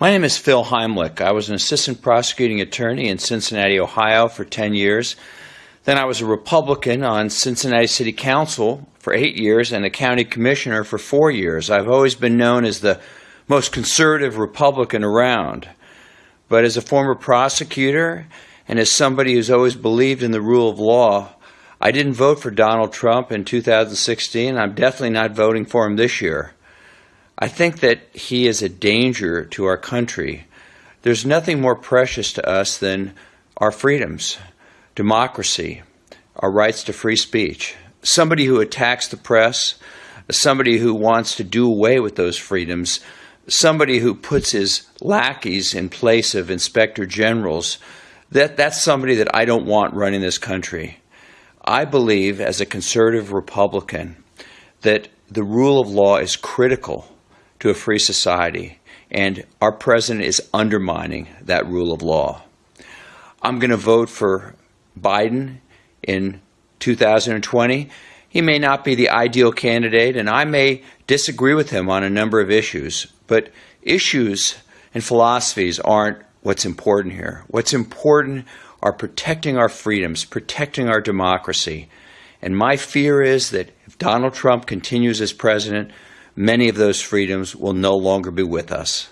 My name is Phil Heimlich. I was an assistant prosecuting attorney in Cincinnati, Ohio for 10 years. Then I was a Republican on Cincinnati City Council for eight years and a county commissioner for four years. I've always been known as the most conservative Republican around. But as a former prosecutor and as somebody who's always believed in the rule of law, I didn't vote for Donald Trump in 2016. I'm definitely not voting for him this year. I think that he is a danger to our country. There's nothing more precious to us than our freedoms, democracy, our rights to free speech. Somebody who attacks the press, somebody who wants to do away with those freedoms, somebody who puts his lackeys in place of inspector generals, that, that's somebody that I don't want running this country. I believe, as a conservative Republican, that the rule of law is critical to a free society, and our president is undermining that rule of law. I'm going to vote for Biden in 2020. He may not be the ideal candidate, and I may disagree with him on a number of issues, but issues and philosophies aren't what's important here. What's important are protecting our freedoms, protecting our democracy. And my fear is that if Donald Trump continues as president, many of those freedoms will no longer be with us.